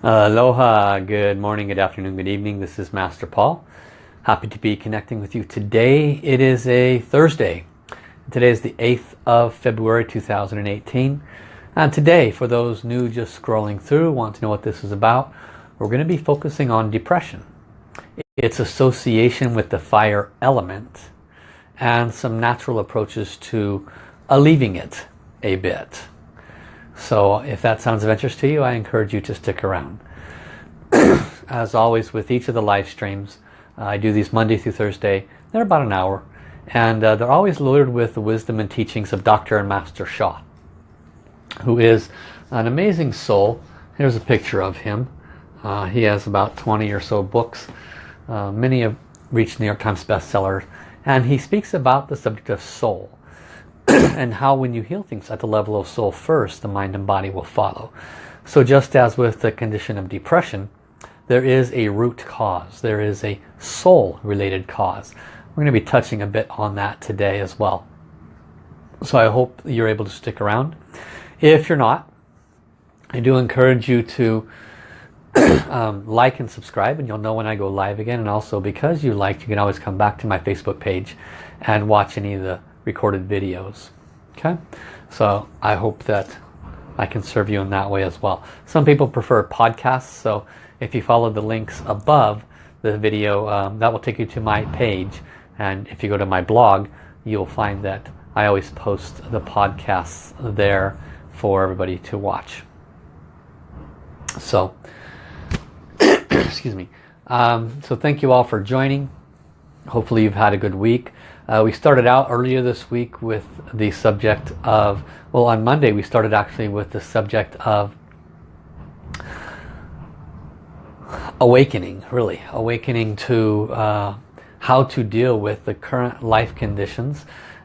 Aloha, good morning, good afternoon, good evening. This is Master Paul. Happy to be connecting with you today. It is a Thursday. Today is the 8th of February 2018. And today, for those new just scrolling through, want to know what this is about, we're going to be focusing on depression. Its association with the fire element and some natural approaches to alleviating it a bit. So if that sounds of interest to you, I encourage you to stick around. As always with each of the live streams, uh, I do these Monday through Thursday. They're about an hour. And uh, they're always loaded with the wisdom and teachings of Dr. and Master Sha, who is an amazing soul. Here's a picture of him. Uh, he has about 20 or so books. Uh, many have reached New York Times bestsellers. And he speaks about the subject of soul. and how when you heal things at the level of soul first, the mind and body will follow. So just as with the condition of depression, there is a root cause. There is a soul related cause. We're going to be touching a bit on that today as well. So I hope you're able to stick around. If you're not, I do encourage you to um, like and subscribe and you'll know when I go live again. And also because you liked, you can always come back to my Facebook page and watch any of the recorded videos. Okay, so I hope that I can serve you in that way as well. Some people prefer podcasts, so if you follow the links above the video, um, that will take you to my page. And if you go to my blog, you'll find that I always post the podcasts there for everybody to watch. So, excuse me. Um, so thank you all for joining. Hopefully you've had a good week. Uh, we started out earlier this week with the subject of, well on Monday we started actually with the subject of awakening, really. Awakening to uh, how to deal with the current life conditions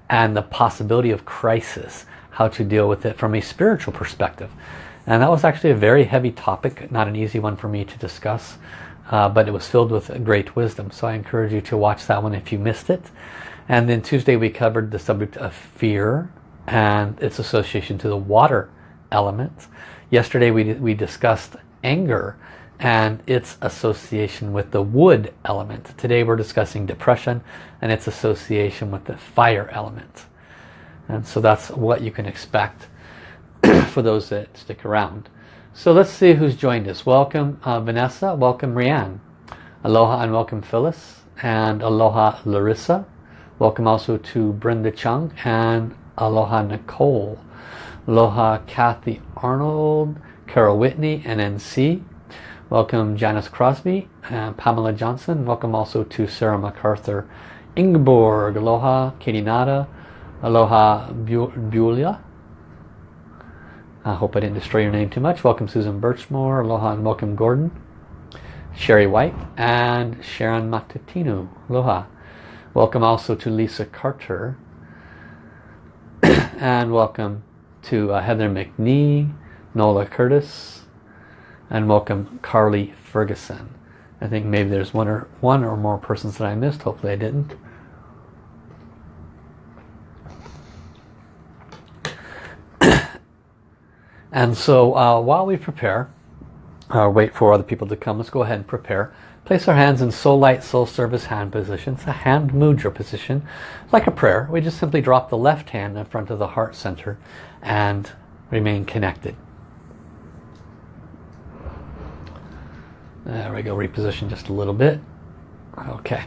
and the possibility of crisis. How to deal with it from a spiritual perspective. And that was actually a very heavy topic, not an easy one for me to discuss. Uh, but it was filled with great wisdom. So I encourage you to watch that one if you missed it. And then Tuesday we covered the subject of fear and its association to the water element. Yesterday we, we discussed anger and its association with the wood element. Today we're discussing depression and its association with the fire element. And so that's what you can expect for those that stick around. So let's see who's joined us. Welcome uh, Vanessa, welcome Rianne. Aloha and welcome Phyllis and aloha Larissa. Welcome also to Brenda Chung and Aloha Nicole. Aloha Kathy Arnold, Carol Whitney, NNC. Welcome Janice Crosby and Pamela Johnson. Welcome also to Sarah MacArthur. Ingeborg, Aloha, Katie Nada, Aloha Bulia. I hope I didn't destroy your name too much. Welcome Susan Birchmore, Aloha and welcome Gordon. Sherry White and Sharon Matutino. Aloha. Welcome also to Lisa Carter. and welcome to uh, Heather McNee, Nola Curtis, and welcome Carly Ferguson. I think maybe there's one or one or more persons that I missed. Hopefully I didn't. and so uh, while we prepare, uh, wait for other people to come, let's go ahead and prepare. Place our hands in Soul Light, Soul Service hand position. It's a hand mudra position. Like a prayer, we just simply drop the left hand in front of the heart center and remain connected. There we go, reposition just a little bit. Okay.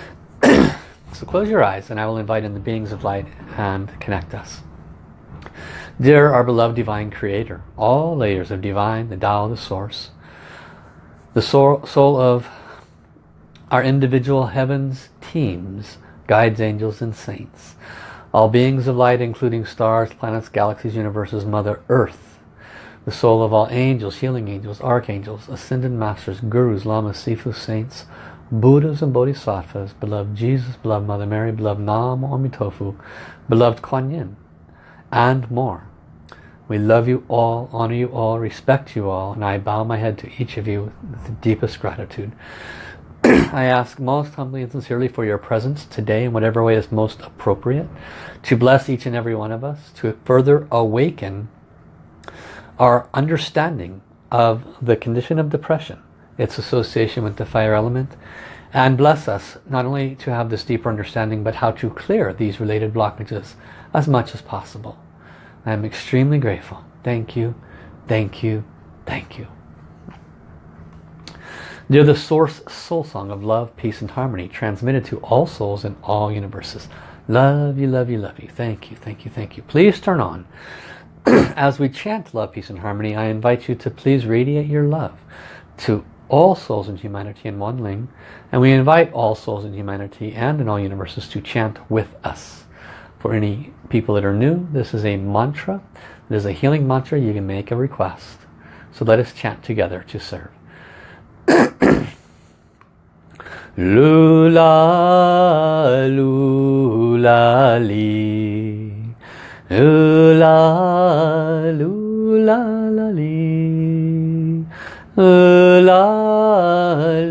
so close your eyes and I will invite in the beings of light and connect us. Dear our beloved divine creator, all layers of divine, the Tao, the source, the soul, soul of our individual heavens, teams, guides, angels, and saints. All beings of light, including stars, planets, galaxies, universes, Mother Earth. The soul of all angels, healing angels, archangels, ascended masters, gurus, lamas, sifu, saints, Buddhas and Bodhisattvas, beloved Jesus, beloved Mother Mary, beloved Nam Amitofu, beloved Kuan Yin, and more. We love you all, honor you all, respect you all, and I bow my head to each of you with the deepest gratitude. I ask most humbly and sincerely for your presence today in whatever way is most appropriate to bless each and every one of us, to further awaken our understanding of the condition of depression, its association with the fire element, and bless us not only to have this deeper understanding but how to clear these related blockages as much as possible. I am extremely grateful. Thank you, thank you, thank you. They're the source soul song of love, peace and harmony transmitted to all souls in all universes. Love you, love you, love you. Thank you, thank you, thank you. Please turn on. As we chant love, peace and harmony, I invite you to please radiate your love to all souls in humanity in one ling. And we invite all souls in humanity and in all universes to chant with us. For any people that are new, this is a mantra. It is a healing mantra. You can make a request. So let us chant together to serve. lula lula li lula lula li lula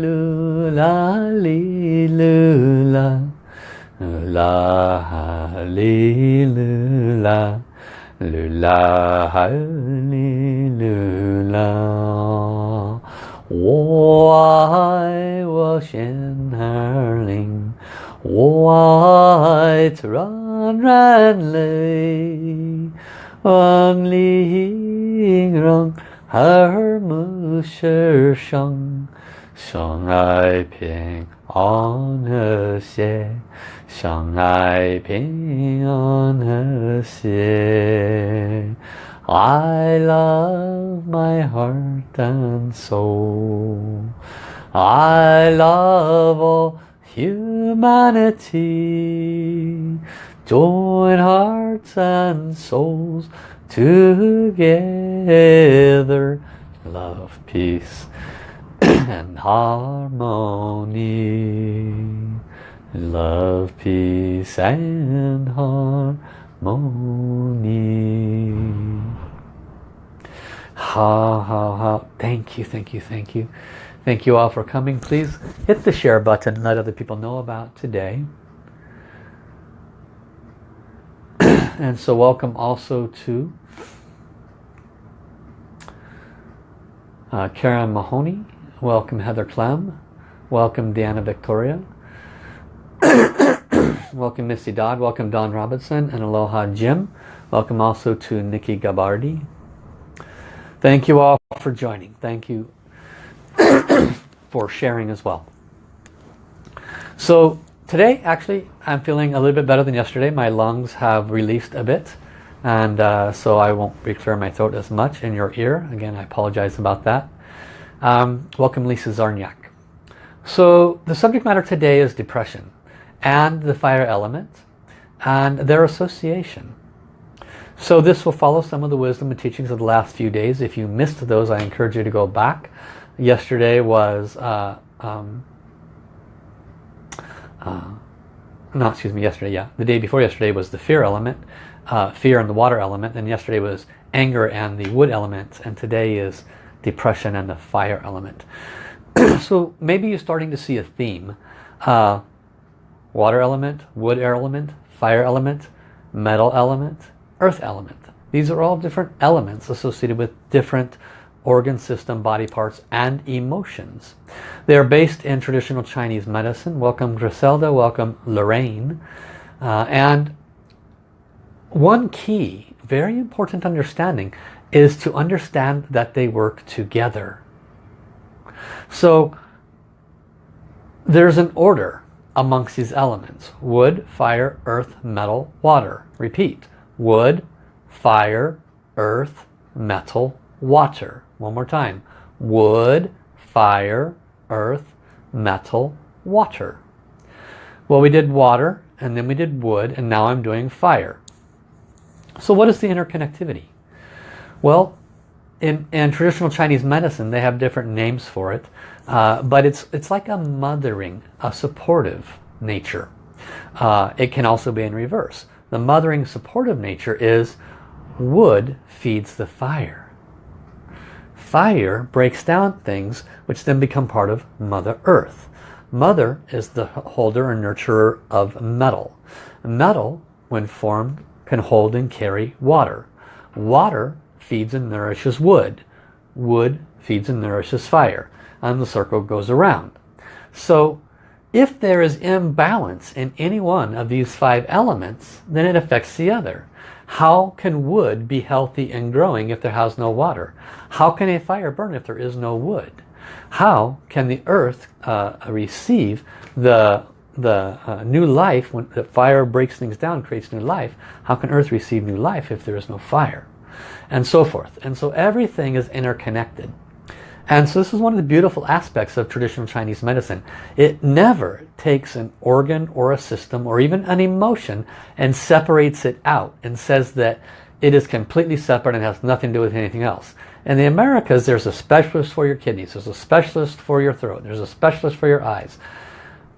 lula li lula lula li lula lula li lula 我爱我心儿灵，我爱自然人类，万里让耳目世上， 相爱平安和谐，相爱平安和谐。I love my heart and soul. I love all humanity. Join hearts and souls together. Love, peace and harmony. Love, peace and harmony. Ha ha ha. Thank you, thank you, thank you. Thank you all for coming. Please hit the share button let other people know about today. and so welcome also to uh, Karen Mahoney. Welcome Heather Clem. Welcome Deanna Victoria. welcome Missy Dodd. Welcome Don Robinson and Aloha Jim. Welcome also to Nikki Gabardi. Thank you all for joining. Thank you for sharing as well. So today actually I'm feeling a little bit better than yesterday. My lungs have released a bit and uh, so I won't be clearing my throat as much in your ear. Again, I apologize about that. Um, welcome Lisa Zarniak. So the subject matter today is depression and the fire element and their association. So this will follow some of the wisdom and teachings of the last few days. If you missed those, I encourage you to go back. Yesterday was, uh, um, uh, not excuse me, yesterday, yeah. The day before yesterday was the fear element, uh, fear and the water element. And yesterday was anger and the wood element. And today is depression and the fire element. so maybe you're starting to see a theme. Uh, water element, wood element, fire element, metal element, earth element. These are all different elements associated with different organ system, body parts, and emotions. They are based in traditional Chinese medicine. Welcome Griselda, welcome Lorraine. Uh, and one key, very important understanding, is to understand that they work together. So there's an order amongst these elements. Wood, fire, earth, metal, water. Repeat wood, fire, earth, metal, water. One more time. Wood, fire, earth, metal, water. Well, we did water, and then we did wood, and now I'm doing fire. So what is the interconnectivity? Well, in, in traditional Chinese medicine, they have different names for it, uh, but it's, it's like a mothering, a supportive nature. Uh, it can also be in reverse. The mothering supportive nature is wood feeds the fire. Fire breaks down things which then become part of Mother Earth. Mother is the holder and nurturer of metal. Metal, when formed, can hold and carry water. Water feeds and nourishes wood. wood feeds and nourishes fire and the circle goes around. So if there is imbalance in any one of these five elements, then it affects the other. How can wood be healthy and growing if there has no water? How can a fire burn if there is no wood? How can the earth uh, receive the, the uh, new life when the fire breaks things down, creates new life? How can earth receive new life if there is no fire? And so forth. And so everything is interconnected. And so this is one of the beautiful aspects of traditional Chinese medicine. It never takes an organ or a system or even an emotion and separates it out and says that it is completely separate and has nothing to do with anything else. In the Americas, there's a specialist for your kidneys, there's a specialist for your throat, there's a specialist for your eyes.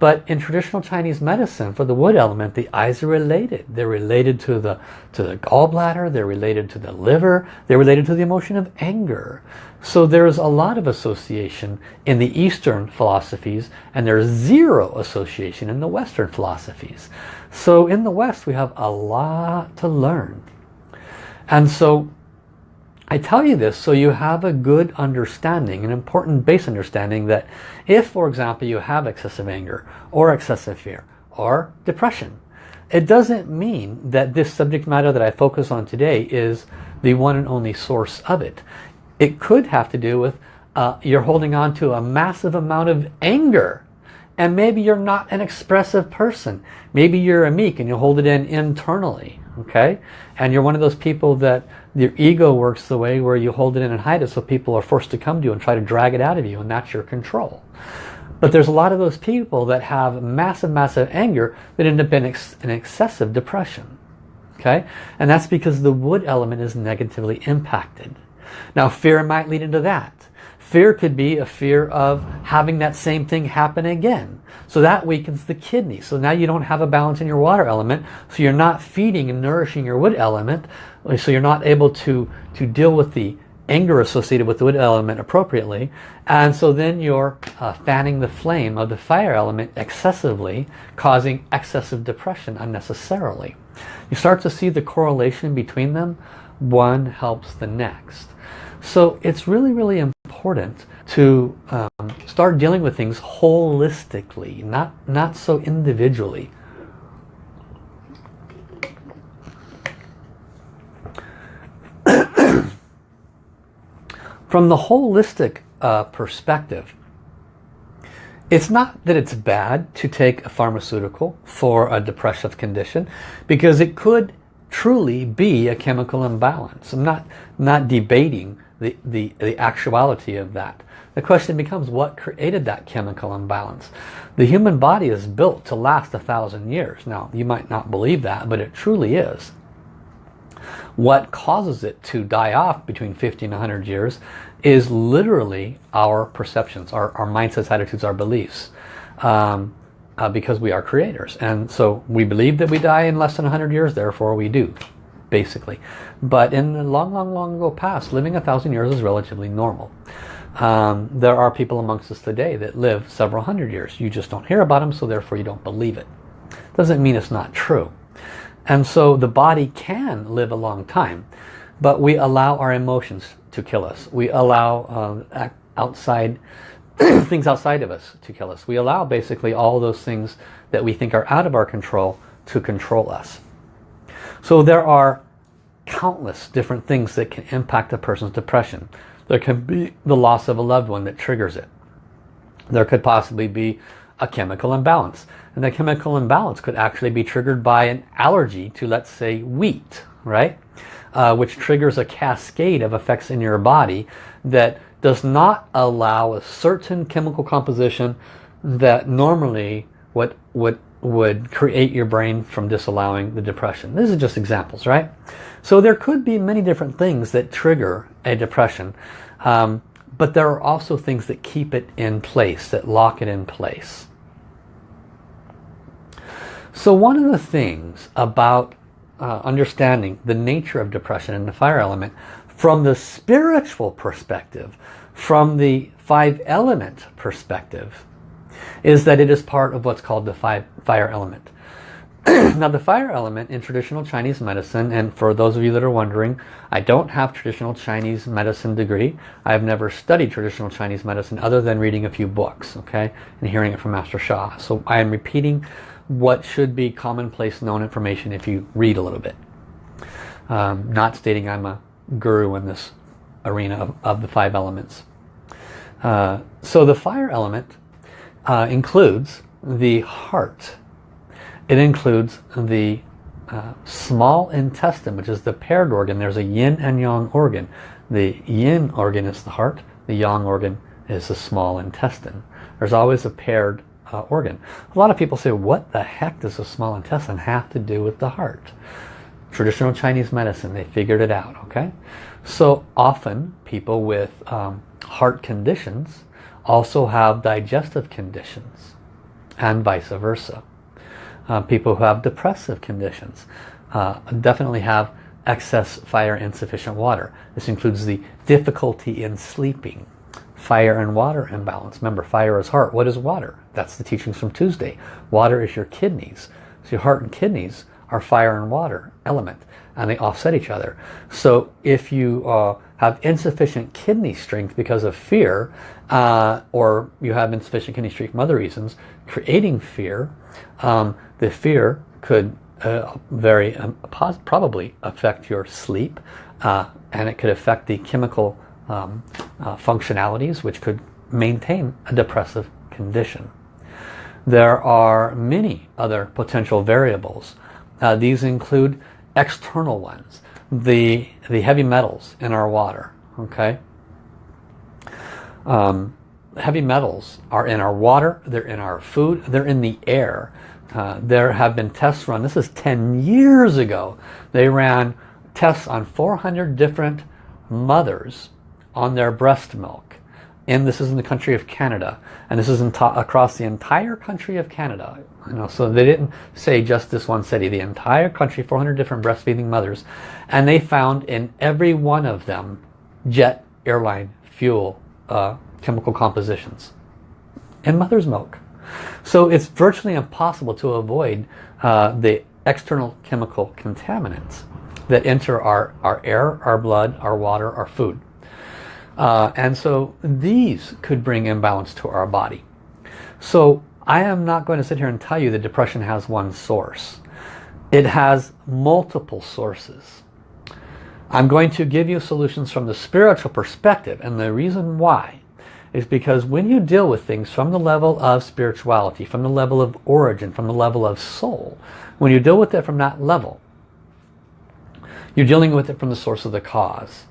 But in traditional Chinese medicine, for the wood element, the eyes are related. They're related to the, to the gallbladder, they're related to the liver, they're related to the emotion of anger. So there's a lot of association in the Eastern philosophies and there's zero association in the Western philosophies. So in the West we have a lot to learn. And so I tell you this so you have a good understanding, an important base understanding that if, for example, you have excessive anger or excessive fear or depression, it doesn't mean that this subject matter that I focus on today is the one and only source of it. It could have to do with uh, you're holding on to a massive amount of anger and maybe you're not an expressive person. Maybe you're a meek and you hold it in internally okay and you're one of those people that your ego works the way where you hold it in and hide it so people are forced to come to you and try to drag it out of you and that's your control. But there's a lot of those people that have massive massive anger that end up in ex an excessive depression okay? And that's because the wood element is negatively impacted. Now fear might lead into that Fear could be a fear of having that same thing happen again. So that weakens the kidney. So now you don't have a balance in your water element. So you're not feeding and nourishing your wood element. So you're not able to, to deal with the anger associated with the wood element appropriately. And so then you're uh, fanning the flame of the fire element excessively, causing excessive depression unnecessarily. You start to see the correlation between them. One helps the next. So it's really, really important to um, start dealing with things holistically, not, not so individually. From the holistic uh, perspective, it's not that it's bad to take a pharmaceutical for a depressive condition because it could truly be a chemical imbalance. I'm not, not debating the, the, the actuality of that. The question becomes what created that chemical imbalance? The human body is built to last a thousand years. Now you might not believe that but it truly is. What causes it to die off between 50 and 100 years is literally our perceptions, our, our mindsets, attitudes, our beliefs. Um, uh, because we are creators. And so we believe that we die in less than 100 years, therefore we do basically. But in the long, long, long ago past, living a thousand years is relatively normal. Um, there are people amongst us today that live several hundred years. You just don't hear about them, so therefore you don't believe it. Doesn't mean it's not true. And so the body can live a long time, but we allow our emotions to kill us. We allow uh, outside things outside of us to kill us. We allow basically all those things that we think are out of our control to control us. So there are countless different things that can impact a person's depression. There can be the loss of a loved one that triggers it. There could possibly be a chemical imbalance. And the chemical imbalance could actually be triggered by an allergy to, let's say, wheat, right? Uh, which triggers a cascade of effects in your body that does not allow a certain chemical composition that normally what would would create your brain from disallowing the depression. This is just examples, right? So there could be many different things that trigger a depression. Um, but there are also things that keep it in place, that lock it in place. So one of the things about uh, understanding the nature of depression and the fire element from the spiritual perspective, from the five element perspective, is that it is part of what's called the five, fire element. now the fire element in traditional Chinese medicine, and for those of you that are wondering, I don't have traditional Chinese medicine degree. I've never studied traditional Chinese medicine other than reading a few books, okay, and hearing it from Master Sha. So I am repeating what should be commonplace known information if you read a little bit. Um, not stating I'm a guru in this arena of, of the five elements. Uh, so the fire element uh, includes the heart. It includes the uh, small intestine, which is the paired organ. There's a yin and yang organ. The yin organ is the heart. The yang organ is the small intestine. There's always a paired uh, organ. A lot of people say, what the heck does the small intestine have to do with the heart? Traditional Chinese medicine, they figured it out, okay? So often people with um, heart conditions also have digestive conditions and vice versa. Uh, people who have depressive conditions uh, definitely have excess fire insufficient water. This includes the difficulty in sleeping, fire and water imbalance. Remember, fire is heart. What is water? That's the teachings from Tuesday. Water is your kidneys. So your heart and kidneys are fire and water element and they offset each other. So if you uh, have insufficient kidney strength because of fear uh, or you have insufficient kidney strength from other reasons, creating fear, um, the fear could uh, very um, probably affect your sleep uh, and it could affect the chemical um, uh, functionalities which could maintain a depressive condition. There are many other potential variables. Uh, these include external ones, the, the heavy metals in our water, okay? Um, heavy metals are in our water, they're in our food, they're in the air. Uh, there have been tests run, this is 10 years ago, they ran tests on 400 different mothers on their breast milk and this is in the country of Canada. And this is across the entire country of Canada. You know so they didn't say just this one city. The entire country 400 different breastfeeding mothers. And they found in every one of them jet airline fuel uh, chemical compositions. In mother's milk. So it's virtually impossible to avoid uh, the external chemical contaminants that enter our, our air, our blood, our water, our food. Uh, and so these could bring imbalance to our body. So I am not going to sit here and tell you that depression has one source. It has multiple sources. I'm going to give you solutions from the spiritual perspective and the reason why is because when you deal with things from the level of spirituality, from the level of origin, from the level of soul, when you deal with it from that level, you're dealing with it from the source of the cause.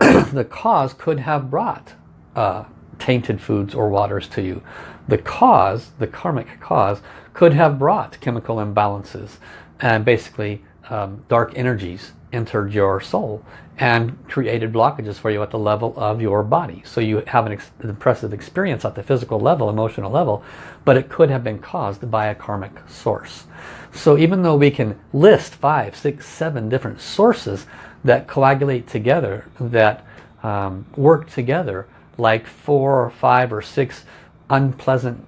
the cause could have brought uh, tainted foods or waters to you. The cause, the karmic cause, could have brought chemical imbalances and basically um, dark energies entered your soul and created blockages for you at the level of your body. So you have an, ex an impressive experience at the physical level, emotional level, but it could have been caused by a karmic source. So even though we can list five, six, seven different sources that coagulate together, that um, work together, like four or five or six unpleasant,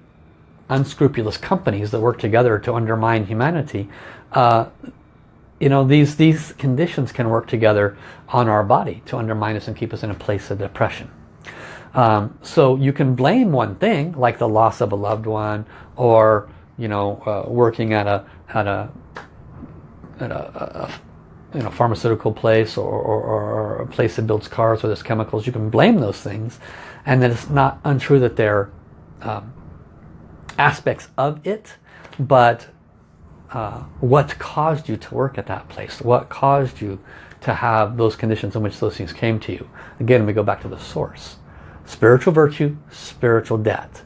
unscrupulous companies that work together to undermine humanity, uh, you know, these, these conditions can work together on our body to undermine us and keep us in a place of depression. Um, so you can blame one thing, like the loss of a loved one, or you know, uh, working at a at a at a, a you know pharmaceutical place or, or, or, a place that builds cars where there's chemicals. You can blame those things, and then it's not untrue that they're um, aspects of it, but uh, what caused you to work at that place? What caused you to have those conditions in which those things came to you? Again, we go back to the source. Spiritual virtue, spiritual debt.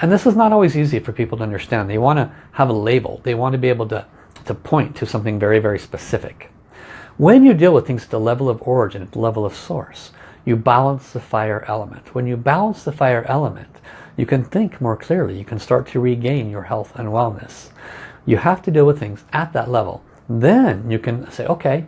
And this is not always easy for people to understand. They want to have a label. They want to be able to, to point to something very, very specific. When you deal with things at the level of origin, at the level of source, you balance the fire element. When you balance the fire element, you can think more clearly. You can start to regain your health and wellness. You have to deal with things at that level. Then you can say, okay,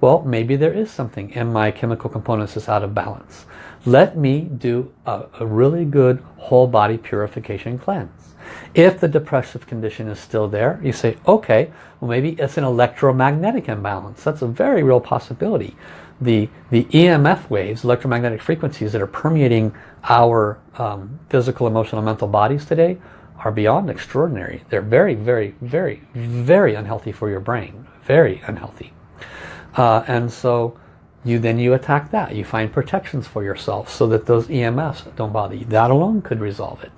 well, maybe there is something in my chemical components that's out of balance. Let me do a, a really good whole body purification cleanse. If the depressive condition is still there, you say, okay, well maybe it's an electromagnetic imbalance. That's a very real possibility. The, the EMF waves, electromagnetic frequencies that are permeating our um, physical, emotional, mental bodies today are beyond extraordinary. They're very, very, very, very unhealthy for your brain. Very unhealthy. Uh, and so you then you attack that. You find protections for yourself so that those EMFs don't bother you. That alone could resolve it.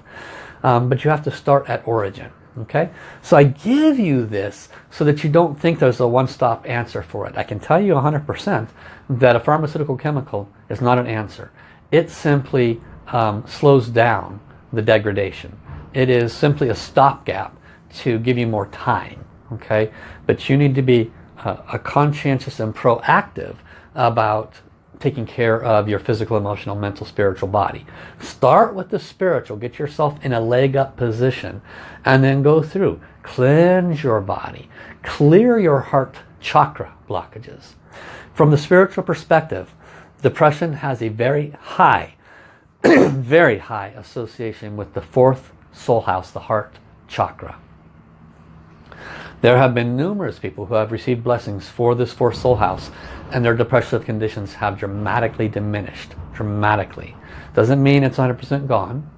Um, but you have to start at origin. Okay, so I give you this so that you don't think there's a one-stop answer for it. I can tell you 100% that a pharmaceutical chemical is not an answer. It simply um, slows down the degradation. It is simply a stopgap to give you more time. Okay, but you need to be uh, a conscientious and proactive about taking care of your physical, emotional, mental, spiritual body. Start with the spiritual. Get yourself in a leg up position and then go through. Cleanse your body. Clear your heart chakra blockages. From the spiritual perspective, depression has a very high, very high association with the fourth soul house, the heart chakra. There have been numerous people who have received blessings for this fourth soul house and their depressive conditions have dramatically diminished. Dramatically. Doesn't mean it's 100% gone.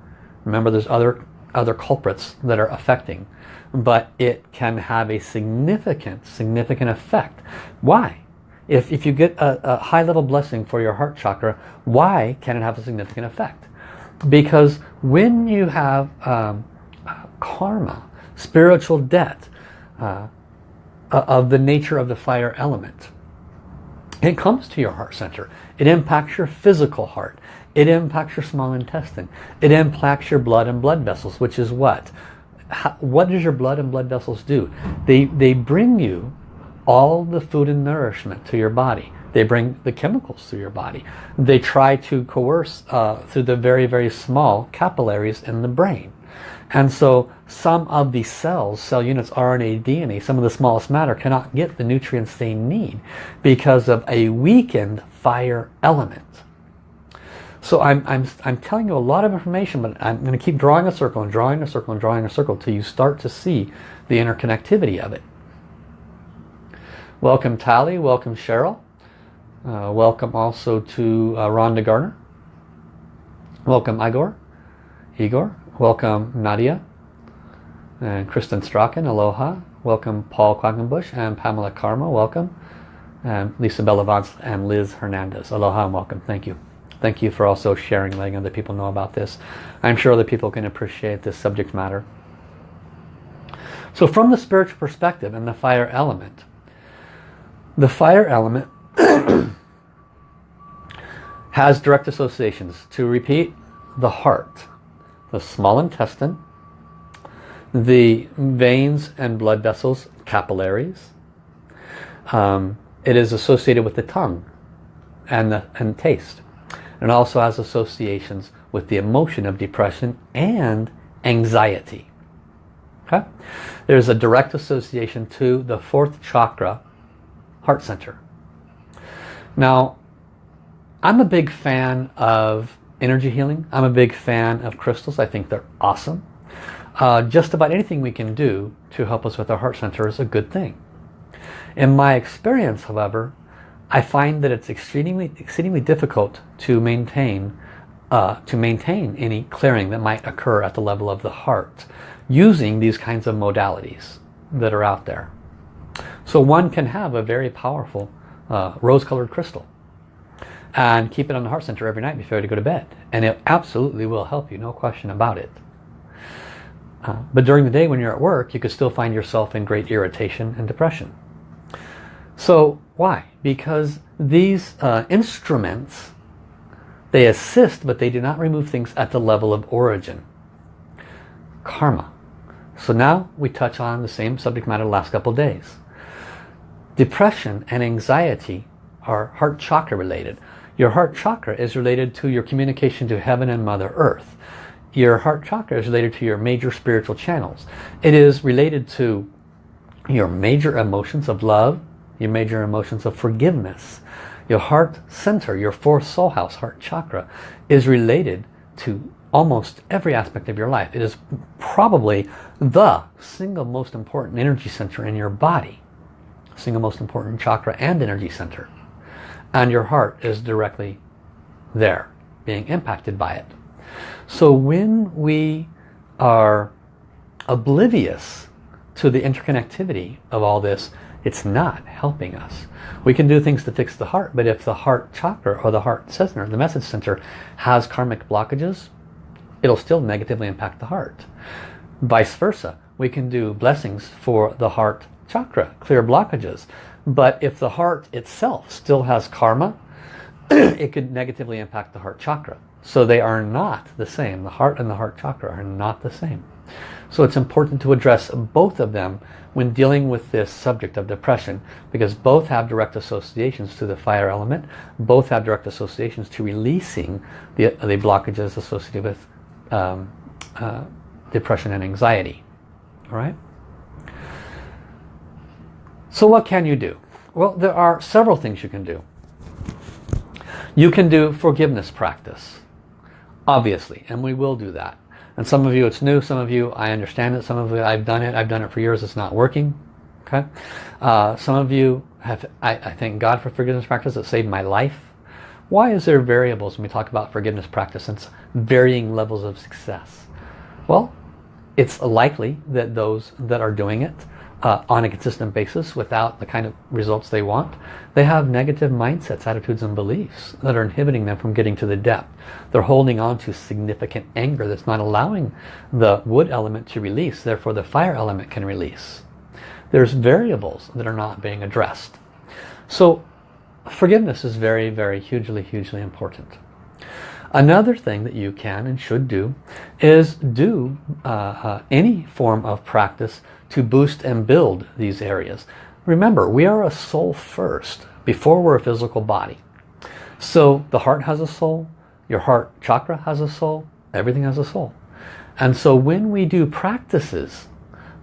Remember there's other, other culprits that are affecting. But it can have a significant, significant effect. Why? If, if you get a, a high level blessing for your heart chakra, why can it have a significant effect? Because when you have um, karma, spiritual debt, uh, of the nature of the fire element, it comes to your heart center. It impacts your physical heart. It impacts your small intestine. It impacts your blood and blood vessels, which is what? How, what does your blood and blood vessels do? They, they bring you all the food and nourishment to your body. They bring the chemicals to your body. They try to coerce uh, through the very, very small capillaries in the brain. And so some of the cells, cell units, RNA, DNA, some of the smallest matter cannot get the nutrients they need because of a weakened fire element. So I'm, I'm, I'm telling you a lot of information, but I'm going to keep drawing a circle and drawing a circle and drawing a circle till you start to see the interconnectivity of it. Welcome Tally, welcome Cheryl. Uh, welcome also to uh, Rhonda Garner. Welcome Igor. Igor. Welcome Nadia and Kristen Strachan, aloha. Welcome Paul Quackenbush and Pamela Karma, welcome. And Lisa Bellavance and Liz Hernandez, aloha and welcome. Thank you. Thank you for also sharing, letting other people know about this. I'm sure other people can appreciate this subject matter. So from the spiritual perspective and the fire element, the fire element has direct associations. To repeat, the heart the small intestine, the veins and blood vessels, capillaries. Um, it is associated with the tongue and, the, and taste. It also has associations with the emotion of depression and anxiety. Okay? There's a direct association to the fourth chakra, heart center. Now, I'm a big fan of energy healing. I'm a big fan of crystals. I think they're awesome. Uh, just about anything we can do to help us with our heart center is a good thing. In my experience, however, I find that it's exceedingly, exceedingly difficult to maintain uh, to maintain any clearing that might occur at the level of the heart using these kinds of modalities that are out there. So one can have a very powerful uh, rose-colored crystal and keep it on the heart center every night before you go to bed. And it absolutely will help you no question about it. Uh, but during the day when you're at work you could still find yourself in great irritation and depression. So why? Because these uh, instruments they assist but they do not remove things at the level of origin. Karma. So now we touch on the same subject matter the last couple days. Depression and anxiety are heart chakra related your heart chakra is related to your communication to heaven and Mother Earth. Your heart chakra is related to your major spiritual channels. It is related to your major emotions of love, your major emotions of forgiveness, Your heart center, your fourth soul house, heart chakra, is related to almost every aspect of your life. It is probably the single most important energy center in your body. Single most important chakra and energy center. And your heart is directly there, being impacted by it. So when we are oblivious to the interconnectivity of all this, it's not helping us. We can do things to fix the heart, but if the heart chakra or the heart center, the message center, has karmic blockages, it'll still negatively impact the heart. Vice versa, we can do blessings for the heart chakra, clear blockages. But if the heart itself still has karma, it could negatively impact the heart chakra. So they are not the same. The heart and the heart chakra are not the same. So it's important to address both of them when dealing with this subject of depression because both have direct associations to the fire element, both have direct associations to releasing the, the blockages associated with um, uh, depression and anxiety. All right? So what can you do? Well, there are several things you can do. You can do forgiveness practice, obviously, and we will do that. And some of you it's new, some of you I understand it, some of you I've done it, I've done it for years, it's not working. Okay, uh, Some of you have, I, I thank God for forgiveness practice, it saved my life. Why is there variables when we talk about forgiveness practice and varying levels of success? Well, it's likely that those that are doing it uh, on a consistent basis without the kind of results they want, they have negative mindsets, attitudes and beliefs that are inhibiting them from getting to the depth. They're holding on to significant anger that's not allowing the wood element to release, therefore the fire element can release. There's variables that are not being addressed. So forgiveness is very, very hugely, hugely important. Another thing that you can and should do is do uh, uh, any form of practice to boost and build these areas. Remember, we are a soul first before we're a physical body. So the heart has a soul, your heart chakra has a soul, everything has a soul. And so when we do practices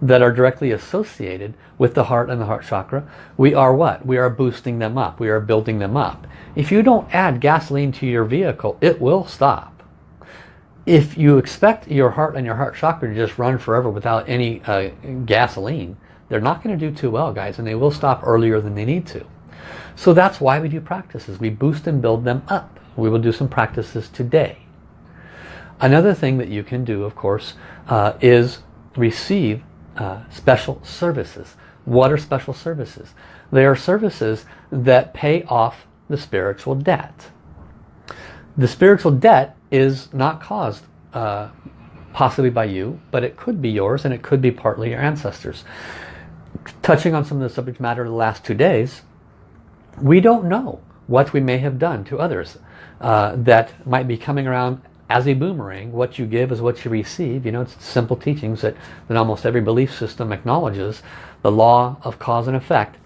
that are directly associated with the heart and the heart chakra, we are what? We are boosting them up. We are building them up. If you don't add gasoline to your vehicle, it will stop if you expect your heart and your heart chakra to just run forever without any uh, gasoline, they're not going to do too well, guys, and they will stop earlier than they need to. So that's why we do practices. We boost and build them up. We will do some practices today. Another thing that you can do, of course, uh, is receive uh, special services. What are special services? They are services that pay off the spiritual debt. The spiritual debt is not caused uh, possibly by you, but it could be yours and it could be partly your ancestors. Touching on some of the subject matter the last two days, we don't know what we may have done to others uh, that might be coming around as a boomerang. What you give is what you receive. You know, it's simple teachings that, that almost every belief system acknowledges the law of cause and effect.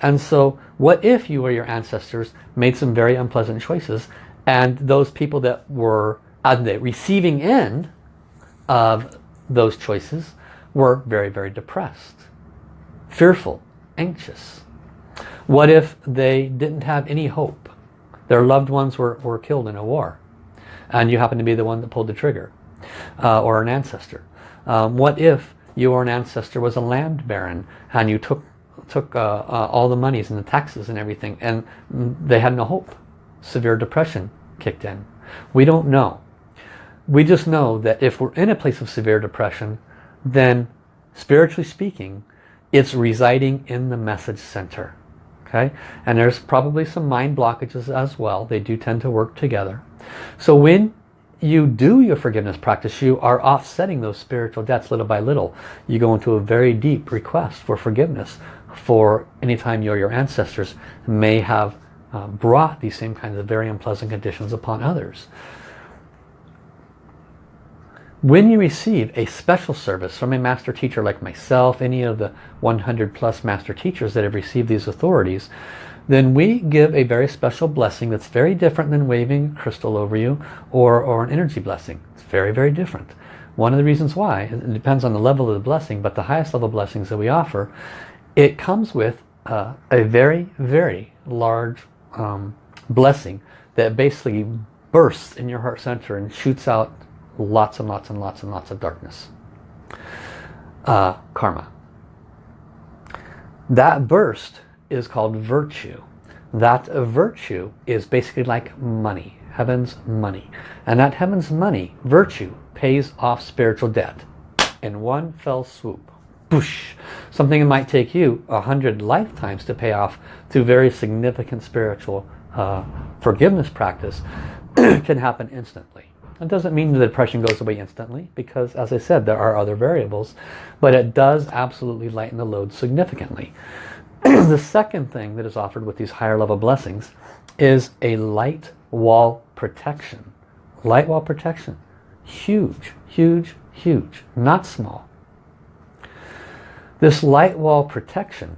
And so what if you or your ancestors made some very unpleasant choices and those people that were on the receiving end of those choices were very, very depressed, fearful, anxious. What if they didn't have any hope? Their loved ones were, were killed in a war and you happen to be the one that pulled the trigger uh, or an ancestor. Um, what if your an ancestor was a land baron and you took took uh, uh, all the monies and the taxes and everything and they had no hope severe depression kicked in. We don't know. We just know that if we're in a place of severe depression, then spiritually speaking, it's residing in the message center. Okay, and there's probably some mind blockages as well. They do tend to work together. So when you do your forgiveness practice, you are offsetting those spiritual debts little by little. You go into a very deep request for forgiveness for any time you or your ancestors may have uh, brought these same kinds of very unpleasant conditions upon others. When you receive a special service from a master teacher like myself, any of the 100 plus master teachers that have received these authorities, then we give a very special blessing that's very different than waving a crystal over you or, or an energy blessing. It's very, very different. One of the reasons why, it depends on the level of the blessing, but the highest level blessings that we offer, it comes with uh, a very, very large um, blessing that basically bursts in your heart center and shoots out lots and lots and lots and lots of darkness. Uh, karma. That burst is called virtue. That virtue is basically like money, heaven's money. And that heaven's money, virtue, pays off spiritual debt in one fell swoop. Something that might take you a hundred lifetimes to pay off through very significant spiritual uh, forgiveness practice can happen instantly. It doesn't mean the depression goes away instantly because as I said there are other variables but it does absolutely lighten the load significantly. the second thing that is offered with these higher level blessings is a light wall protection. Light wall protection. Huge, huge, huge, not small. This light wall protection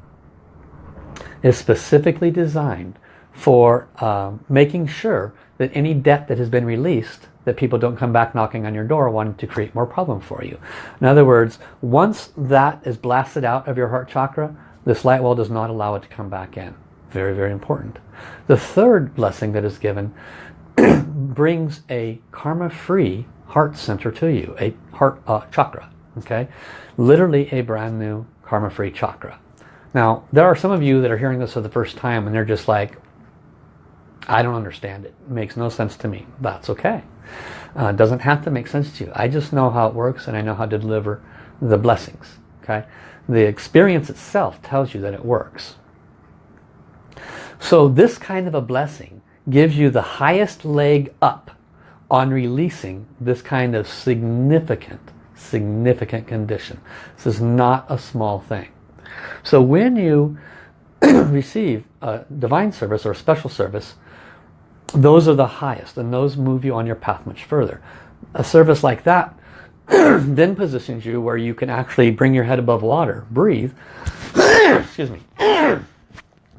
is specifically designed for um, making sure that any debt that has been released that people don't come back knocking on your door wanting to create more problem for you. In other words, once that is blasted out of your heart chakra, this light wall does not allow it to come back in. Very, very important. The third blessing that is given brings a karma-free heart center to you, a heart uh, chakra. Okay, Literally a brand new karma-free chakra. Now, there are some of you that are hearing this for the first time and they're just like, I don't understand it. It makes no sense to me. That's okay. Uh, doesn't have to make sense to you. I just know how it works and I know how to deliver the blessings. Okay, The experience itself tells you that it works. So this kind of a blessing gives you the highest leg up on releasing this kind of significant, significant condition. This is not a small thing. So when you receive a divine service or a special service, those are the highest and those move you on your path much further. A service like that then positions you where you can actually bring your head above water, breathe, excuse me,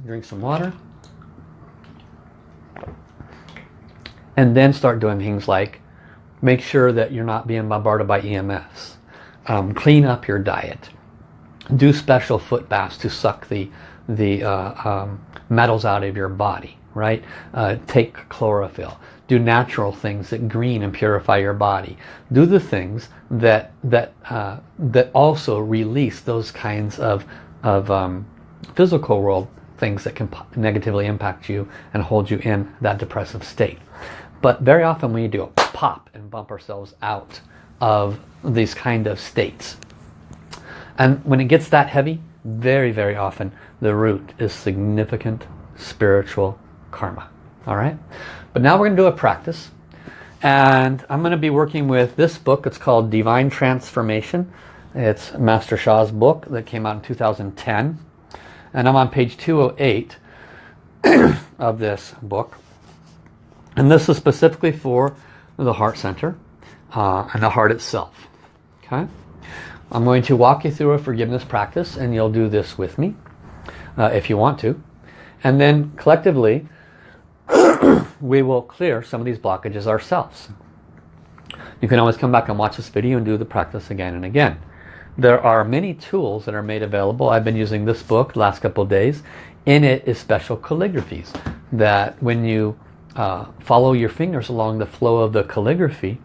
drink some water, and then start doing things like make sure that you're not being bombarded by EMFs. Um, clean up your diet. Do special foot baths to suck the, the uh, um, metals out of your body right? Uh, take chlorophyll. Do natural things that green and purify your body. Do the things that that uh, that also release those kinds of of um, physical world things that can negatively impact you and hold you in that depressive state. But very often when you do a pop and bump ourselves out of these kind of states. And when it gets that heavy, very, very often the root is significant spiritual karma. All right. But now we're going to do a practice. And I'm going to be working with this book. It's called Divine Transformation. It's Master Sha's book that came out in 2010. And I'm on page 208 of this book. And this is specifically for the heart center uh, and the heart itself. Okay. I'm going to walk you through a forgiveness practice and you'll do this with me uh, if you want to. And then collectively we will clear some of these blockages ourselves. You can always come back and watch this video and do the practice again and again. There are many tools that are made available. I've been using this book last couple days. In it is special calligraphies that when you uh, follow your fingers along the flow of the calligraphy,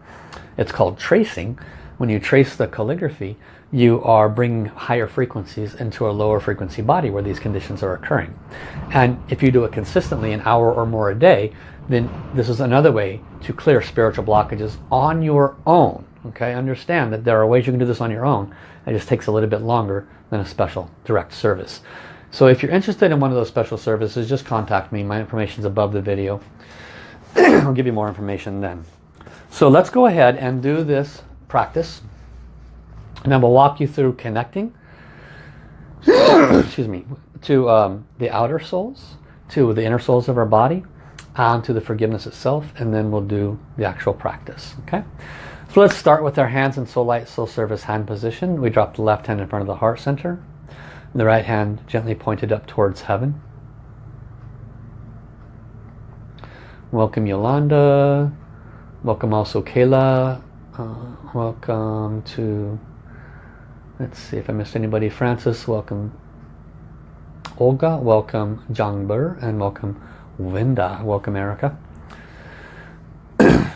it's called tracing. When you trace the calligraphy, you are bringing higher frequencies into a lower frequency body where these conditions are occurring. And if you do it consistently an hour or more a day, then this is another way to clear spiritual blockages on your own. Okay, understand that there are ways you can do this on your own. It just takes a little bit longer than a special direct service. So if you're interested in one of those special services, just contact me. My information is above the video. I'll give you more information then. So let's go ahead and do this practice. And I will walk you through connecting, excuse me, to um, the outer souls, to the inner souls of our body, and to the forgiveness itself, and then we'll do the actual practice. Okay. So let's start with our hands in soul light, soul service hand position. We drop the left hand in front of the heart center. The right hand gently pointed up towards heaven. Welcome Yolanda. Welcome also Kayla. Uh, welcome to Let's see if I missed anybody. Francis, welcome. Olga, welcome. Jangber, and welcome Winda. Welcome, Erica. so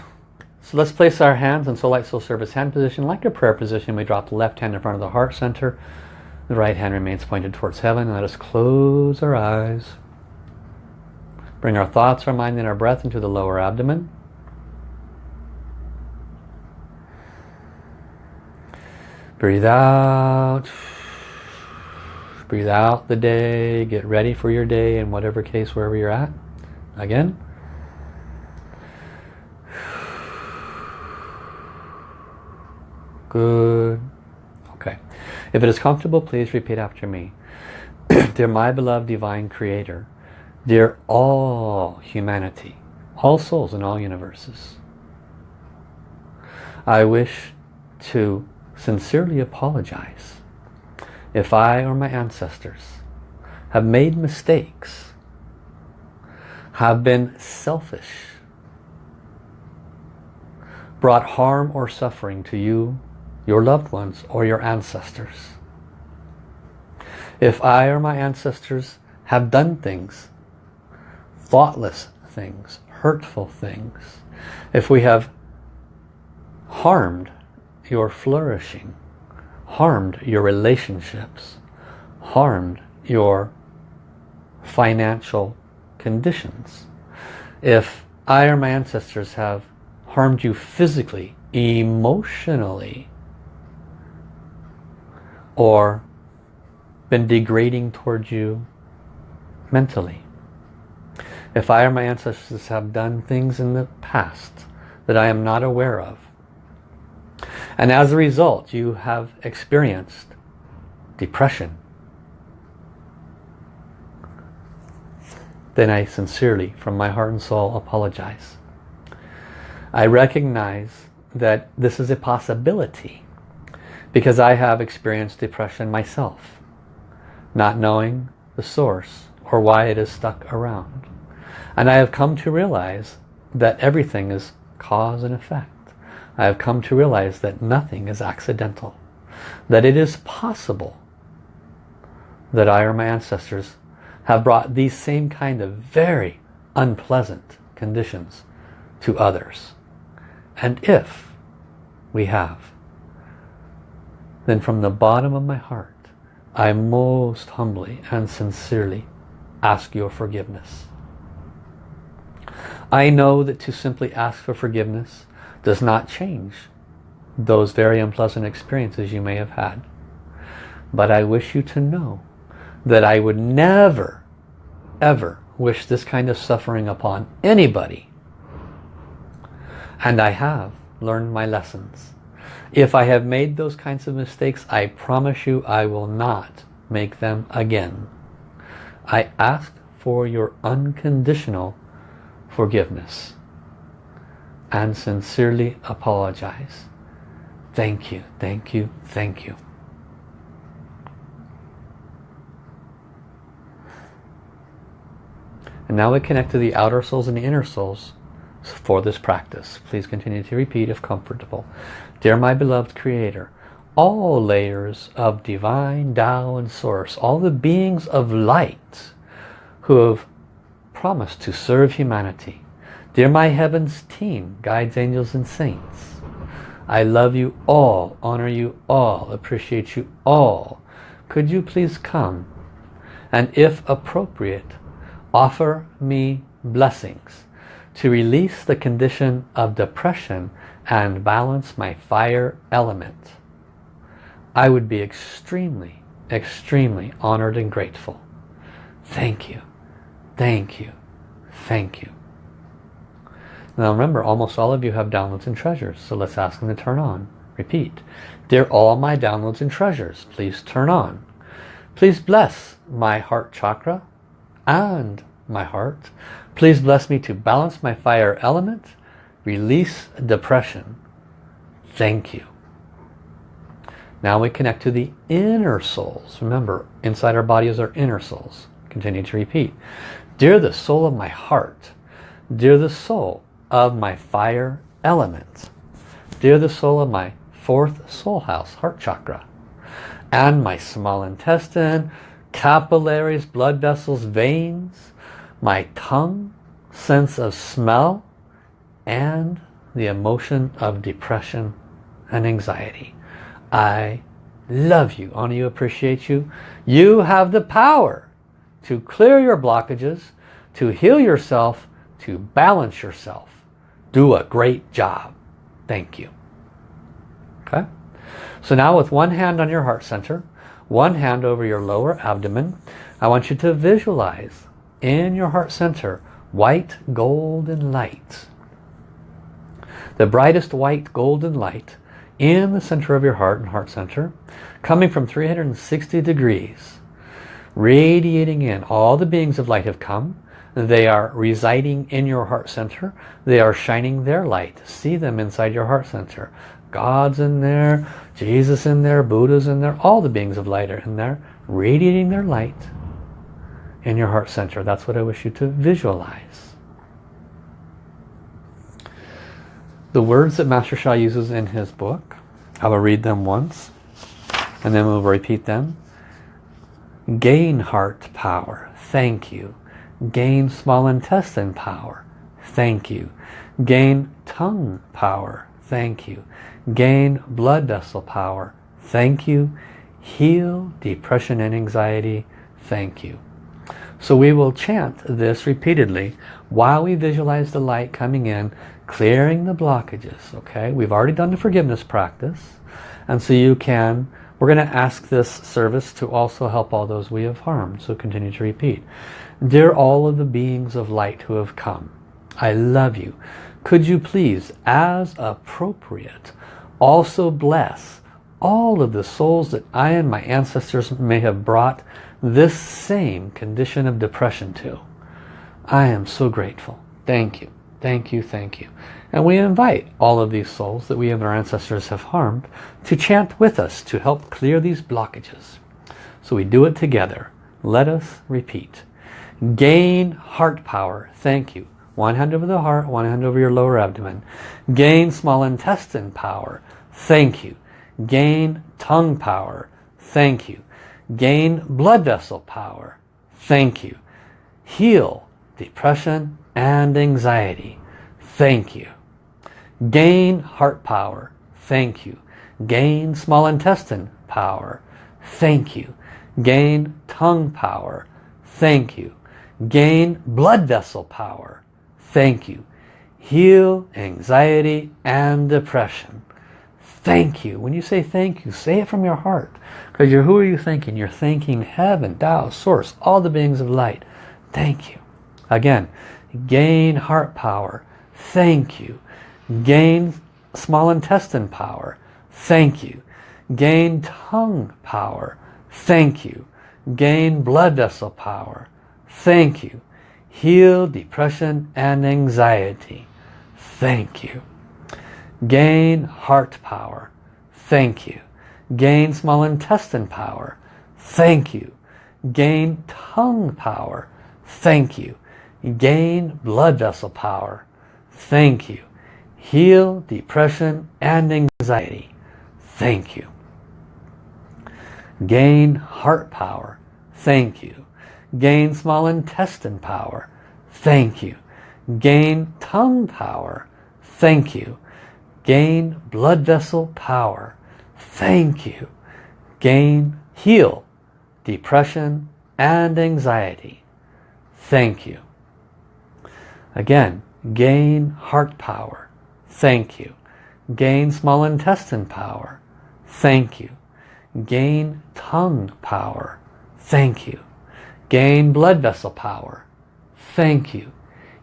let's place our hands in Soul Light Soul Service hand position. Like a prayer position, we drop the left hand in front of the heart center. The right hand remains pointed towards heaven. Let us close our eyes. Bring our thoughts, our mind, and our breath into the lower abdomen. Breathe out. Breathe out the day. Get ready for your day in whatever case, wherever you're at. Again. Good. Okay. If it is comfortable, please repeat after me. Dear my beloved divine creator, dear all humanity, all souls in all universes, I wish to sincerely apologize if I or my ancestors have made mistakes, have been selfish, brought harm or suffering to you, your loved ones, or your ancestors. If I or my ancestors have done things, thoughtless things, hurtful things, if we have harmed your flourishing, harmed your relationships, harmed your financial conditions. If I or my ancestors have harmed you physically, emotionally, or been degrading towards you mentally. If I or my ancestors have done things in the past that I am not aware of, and as a result, you have experienced depression. Then I sincerely, from my heart and soul, apologize. I recognize that this is a possibility because I have experienced depression myself, not knowing the source or why it is stuck around. And I have come to realize that everything is cause and effect. I have come to realize that nothing is accidental. That it is possible that I or my ancestors have brought these same kind of very unpleasant conditions to others. And if we have, then from the bottom of my heart, I most humbly and sincerely ask your forgiveness. I know that to simply ask for forgiveness does not change those very unpleasant experiences you may have had. But I wish you to know that I would never, ever wish this kind of suffering upon anybody. And I have learned my lessons. If I have made those kinds of mistakes, I promise you I will not make them again. I ask for your unconditional forgiveness and sincerely apologize. Thank you, thank you, thank you. And now we connect to the outer souls and the inner souls for this practice. Please continue to repeat if comfortable. Dear my beloved Creator, all layers of divine Tao and Source, all the beings of light who have promised to serve humanity, Dear my heavens team, guides, angels and saints, I love you all, honor you all, appreciate you all. Could you please come and if appropriate, offer me blessings to release the condition of depression and balance my fire element. I would be extremely, extremely honored and grateful. Thank you, thank you, thank you. Now remember, almost all of you have downloads and treasures, so let's ask them to turn on. Repeat. Dear all my downloads and treasures, please turn on. Please bless my heart chakra and my heart. Please bless me to balance my fire element, release depression. Thank you. Now we connect to the inner souls. Remember, inside our body is our inner souls. Continue to repeat. Dear the soul of my heart, dear the soul of my fire element. Dear the soul of my fourth soul house, heart chakra. And my small intestine, capillaries, blood vessels, veins, my tongue, sense of smell, and the emotion of depression and anxiety. I love you, honor you, appreciate you. You have the power to clear your blockages, to heal yourself, to balance yourself. Do a great job. Thank you. Okay? So now with one hand on your heart center, one hand over your lower abdomen, I want you to visualize in your heart center white golden light. The brightest white golden light in the center of your heart and heart center coming from 360 degrees radiating in. All the beings of light have come. They are residing in your heart center. They are shining their light. See them inside your heart center. God's in there, Jesus in there, Buddha's in there, all the beings of light are in there, radiating their light in your heart center. That's what I wish you to visualize. The words that Master Sha uses in his book, I will read them once and then we'll repeat them. Gain heart power, thank you. Gain small intestine power, thank you. Gain tongue power, thank you. Gain blood vessel power, thank you. Heal depression and anxiety, thank you. So we will chant this repeatedly while we visualize the light coming in, clearing the blockages. Okay, we've already done the forgiveness practice. And so you can, we're going to ask this service to also help all those we have harmed. So continue to repeat. Dear all of the beings of light who have come, I love you. Could you please, as appropriate, also bless all of the souls that I and my ancestors may have brought this same condition of depression to. I am so grateful. Thank you. Thank you. Thank you. And we invite all of these souls that we and our ancestors have harmed to chant with us to help clear these blockages. So we do it together. Let us repeat. Gain heart power. Thank you. One hand over the heart, one hand over your lower abdomen. Gain small intestine power. Thank you. Gain tongue power. Thank you. Gain blood vessel power. Thank you. Heal depression and anxiety. Thank you. Gain heart power. Thank you. Gain small intestine power. Thank you. Gain tongue power. Thank you. Gain blood vessel power. Thank you. Heal anxiety and depression. Thank you. When you say thank you, say it from your heart. Because you're, who are you thanking? You're thanking heaven, Tao, Source, all the beings of light. Thank you. Again, gain heart power. Thank you. Gain small intestine power. Thank you. Gain tongue power. Thank you. Gain blood vessel power. Thank you. Heal depression and anxiety. Thank you. Gain heart power. Thank you. Gain small intestine power. Thank you. Gain tongue power. Thank you. Gain blood vessel power. Thank you. Heal depression and anxiety. Thank you. Gain heart power. Thank you. Gain small intestine power. Thank you. Gain tongue power. Thank you. Gain blood vessel power. Thank you. Gain, heal depression and anxiety. Thank you. Again, gain heart power. Thank you. Gain small intestine power. Thank you. Gain tongue power. Thank you. Gain blood vessel power. Thank you.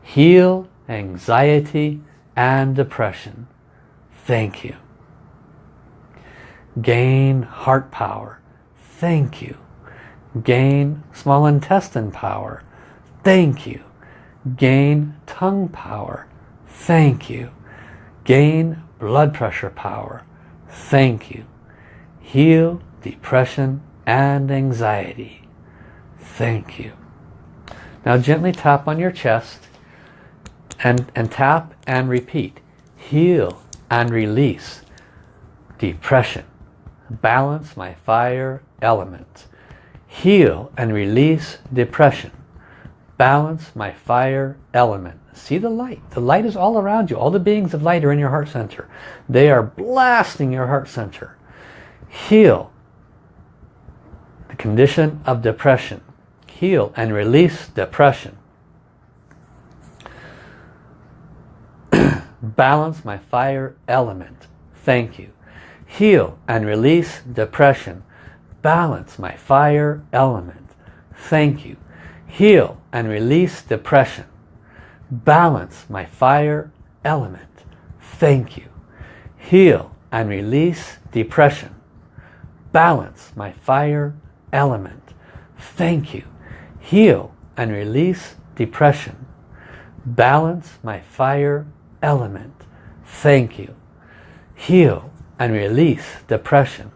Heal anxiety and depression. Thank you. Gain heart power. Thank you. Gain small intestine power. Thank you. Gain tongue power. Thank you. Gain blood pressure power. Thank you. Heal depression and anxiety. Thank you. Now gently tap on your chest and, and tap and repeat. Heal and release depression. Balance my fire element. Heal and release depression balance my fire element. See the light. The light is all around you. All the beings of light are in your heart center. They are blasting your heart center. Heal the condition of depression. Heal and release depression. balance my fire element. Thank you. Heal and release depression. Balance my fire element. Thank you. Heal and release depression. Balance my fire element. Thank you. Heal and release depression. Balance my fire element. Thank you. Heal and release depression. Balance my fire element. Thank you. Heal and release depression.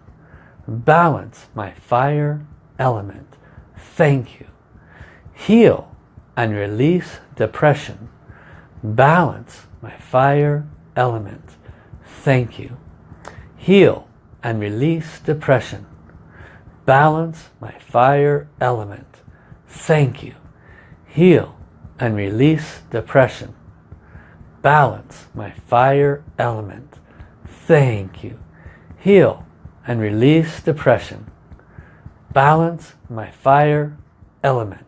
Balance my fire element. Thank you. Heal and release depression. Balance my fire element. Thank you. Heal and release depression. Balance my fire element. Thank you. Heal and release depression. Balance my fire element. Thank you. Heal and release depression. Balance my fire element.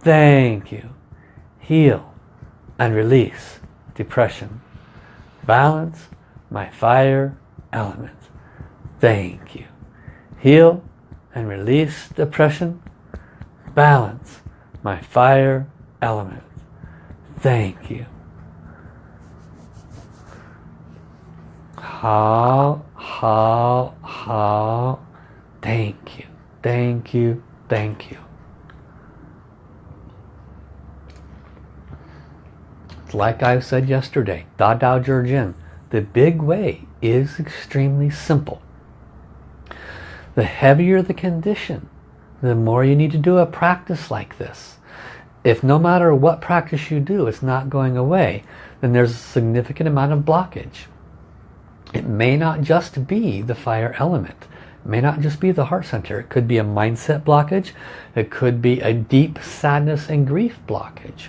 Thank you. Heal and release depression. Balance my fire element. Thank you. Heal and release depression. Balance my fire element. Thank you. Hao, hao, hao. Thank you. Thank you. Thank you. Like I said yesterday, Da Dao Jin, the big way is extremely simple. The heavier the condition, the more you need to do a practice like this. If no matter what practice you do, it's not going away, then there's a significant amount of blockage. It may not just be the fire element. It may not just be the heart center. It could be a mindset blockage. It could be a deep sadness and grief blockage.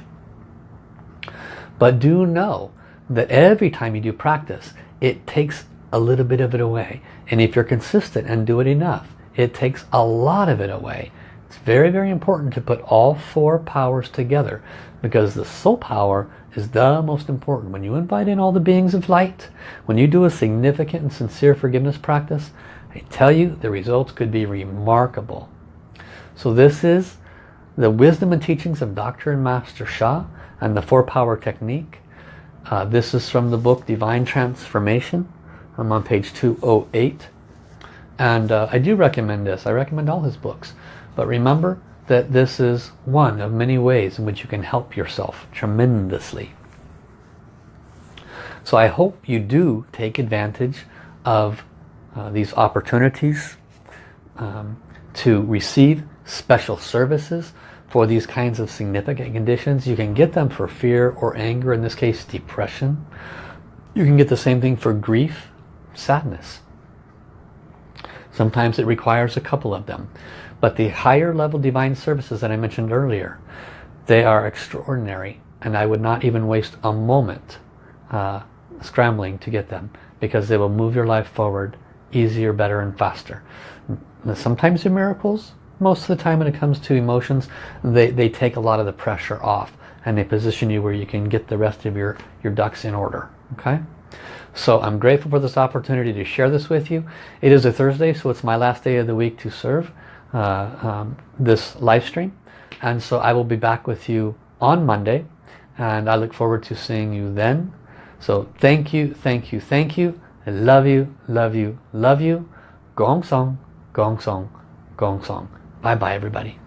But do know that every time you do practice, it takes a little bit of it away. And if you're consistent and do it enough, it takes a lot of it away. It's very, very important to put all four powers together because the soul power is the most important. When you invite in all the beings of light, when you do a significant and sincere forgiveness practice, I tell you the results could be remarkable. So this is the wisdom and teachings of Dr. and Master Sha and the four power technique. Uh, this is from the book Divine Transformation. I'm on page 208. And uh, I do recommend this. I recommend all his books. But remember, that this is one of many ways in which you can help yourself tremendously. So I hope you do take advantage of uh, these opportunities um, to receive special services for these kinds of significant conditions. You can get them for fear or anger, in this case depression. You can get the same thing for grief, sadness. Sometimes it requires a couple of them. But the higher level divine services that I mentioned earlier, they are extraordinary. And I would not even waste a moment uh, scrambling to get them because they will move your life forward easier, better, and faster. Sometimes they're miracles. Most of the time when it comes to emotions, they, they take a lot of the pressure off and they position you where you can get the rest of your, your ducks in order. Okay? So I'm grateful for this opportunity to share this with you. It is a Thursday, so it's my last day of the week to serve. Uh, um, this live stream and so I will be back with you on Monday and I look forward to seeing you then so thank you thank you thank you I love you love you love you gong song gong song gong song bye bye everybody